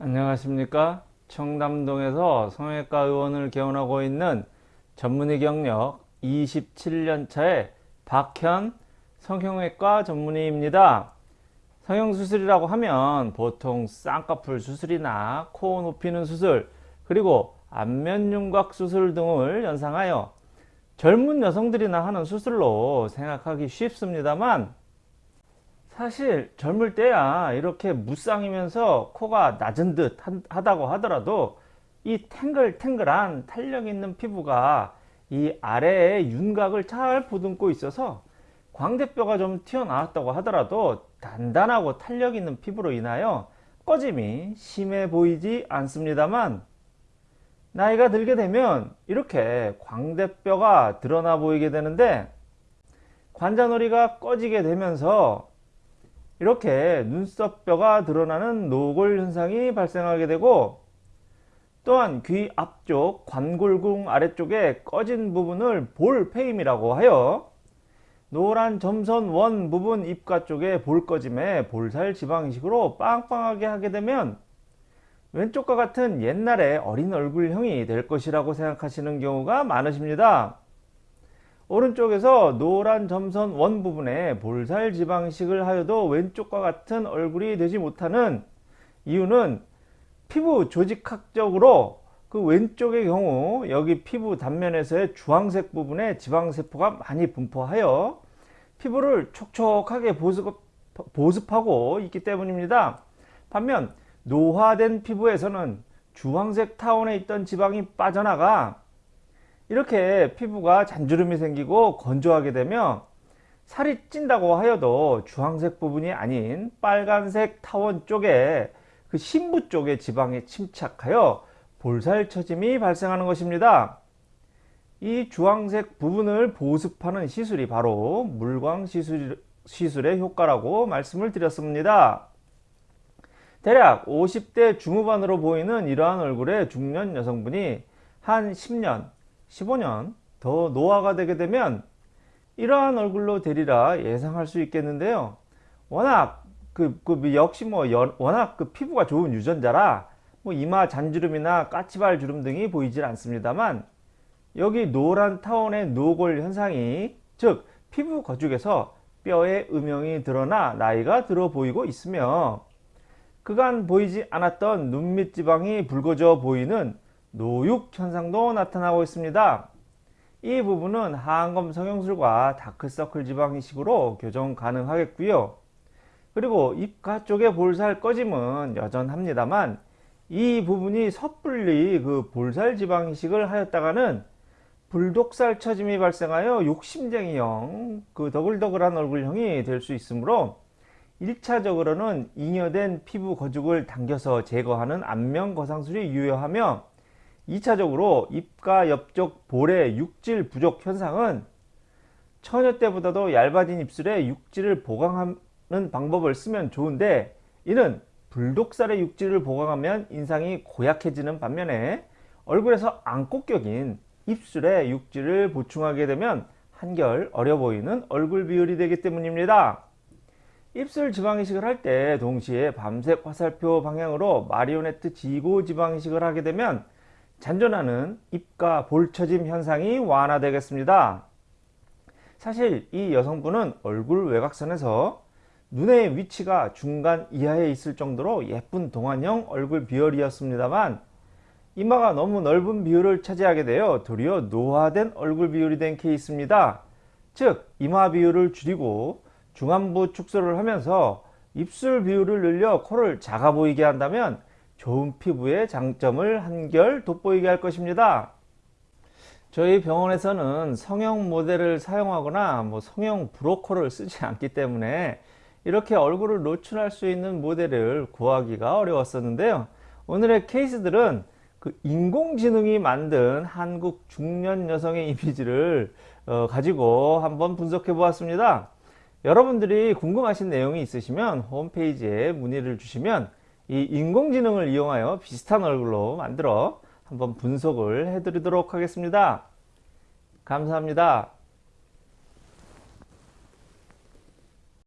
안녕하십니까? 청담동에서 성형외과 의원을 개원하고 있는 전문의 경력 27년차의 박현 성형외과 전문의입니다. 성형수술이라고 하면 보통 쌍꺼풀 수술이나 코 높이는 수술 그리고 안면윤곽 수술 등을 연상하여 젊은 여성들이나 하는 수술로 생각하기 쉽습니다만 사실 젊을 때야 이렇게 무쌍이면서 코가 낮은 듯 하다고 하더라도 이 탱글탱글한 탄력 있는 피부가 이 아래에 윤곽을 잘 보듬고 있어서 광대뼈가 좀 튀어나왔다고 하더라도 단단하고 탄력 있는 피부로 인하여 꺼짐이 심해 보이지 않습니다만 나이가 들게 되면 이렇게 광대뼈가 드러나 보이게 되는데 관자놀이가 꺼지게 되면서 이렇게 눈썹뼈가 드러나는 노골 현상이 발생하게 되고 또한 귀 앞쪽 관골궁 아래쪽에 꺼진 부분을 볼페임이라고 하여 노란 점선 원 부분 입가 쪽에 볼 꺼짐에 볼살 지방이식으로 빵빵하게 하게 되면 왼쪽과 같은 옛날의 어린 얼굴형이 될 것이라고 생각하시는 경우가 많으십니다. 오른쪽에서 노란 점선 원 부분에 볼살 지방식을 하여도 왼쪽과 같은 얼굴이 되지 못하는 이유는 피부 조직학적으로 그 왼쪽의 경우 여기 피부 단면에서의 주황색 부분에 지방세포가 많이 분포하여 피부를 촉촉하게 보습, 보습하고 있기 때문입니다. 반면 노화된 피부에서는 주황색 타원에 있던 지방이 빠져나가 이렇게 피부가 잔주름이 생기고 건조하게 되면 살이 찐다고 하여도 주황색 부분이 아닌 빨간색 타원 쪽에 그 심부 쪽에 지방에 침착하여 볼살 처짐이 발생하는 것입니다. 이 주황색 부분을 보습하는 시술이 바로 물광 시술, 시술의 효과라고 말씀을 드렸습니다. 대략 50대 중후반으로 보이는 이러한 얼굴의 중년 여성분이 한 10년 15년 더 노화가 되게 되면 이러한 얼굴로 되리라 예상할 수 있겠는데요. 워낙 그, 그 역시 뭐 연, 워낙 그 피부가 좋은 유전자라 뭐 이마 잔주름이나 까치발 주름 등이 보이질 않습니다만 여기 노란 타원의 노골 현상이 즉 피부 거죽에서 뼈의 음영이 드러나 나이가 들어 보이고 있으며 그간 보이지 않았던 눈밑 지방이 붉어져 보이는 노육 현상도 나타나고 있습니다. 이 부분은 하안검 성형술과 다크서클 지방 이식으로 교정 가능하겠고요. 그리고 입가 쪽의 볼살 꺼짐은 여전합니다만 이 부분이 섣불리 그 볼살 지방 이식을 하였다가는 불독살 처짐이 발생하여 욕심쟁이형 그 더글더글한 얼굴형이 될 수 있으므로 1차적으로는 잉여된 피부 거죽을 당겨서 제거하는 안면 거상술이 유효하며 2차적으로 입가 옆쪽 볼의 육질 부족 현상은 처녀 때보다도 얇아진 입술에 육질을 보강하는 방법을 쓰면 좋은데 이는 불독살의 육질을 보강하면 인상이 고약해지는 반면에 얼굴에서 안꽃격인 입술의 육질을 보충하게 되면 한결 어려 보이는 얼굴 비율이 되기 때문입니다. 입술 지방이식을 할 때 동시에 밤색 화살표 방향으로 마리오네트 지고 지방이식을 하게 되면 잔존하는 입가 볼처짐 현상이 완화되겠습니다. 사실 이 여성분은 얼굴 외곽선에서 눈의 위치가 중간 이하에 있을 정도로 예쁜 동안형 얼굴 비율이었습니다만 이마가 너무 넓은 비율을 차지하게 되어 도리어 노화된 얼굴 비율이 된 케이스입니다. 즉 이마 비율을 줄이고 중안부 축소를 하면서 입술 비율을 늘려 코를 작아 보이게 한다면 좋은 피부의 장점을 한결 돋보이게 할 것입니다. 저희 병원에서는 성형 모델을 사용하거나 뭐 성형 브로커를 쓰지 않기 때문에 이렇게 얼굴을 노출할 수 있는 모델을 구하기가 어려웠었는데요. 오늘의 케이스들은 그 인공지능이 만든 한국 중년 여성의 이미지를 어, 가지고 한번 분석해 보았습니다. 여러분들이 궁금하신 내용이 있으시면 홈페이지에 문의를 주시면 이 인공지능을 이용하여 비슷한 얼굴로 만들어 한번 분석을 해드리도록 하겠습니다. 감사합니다.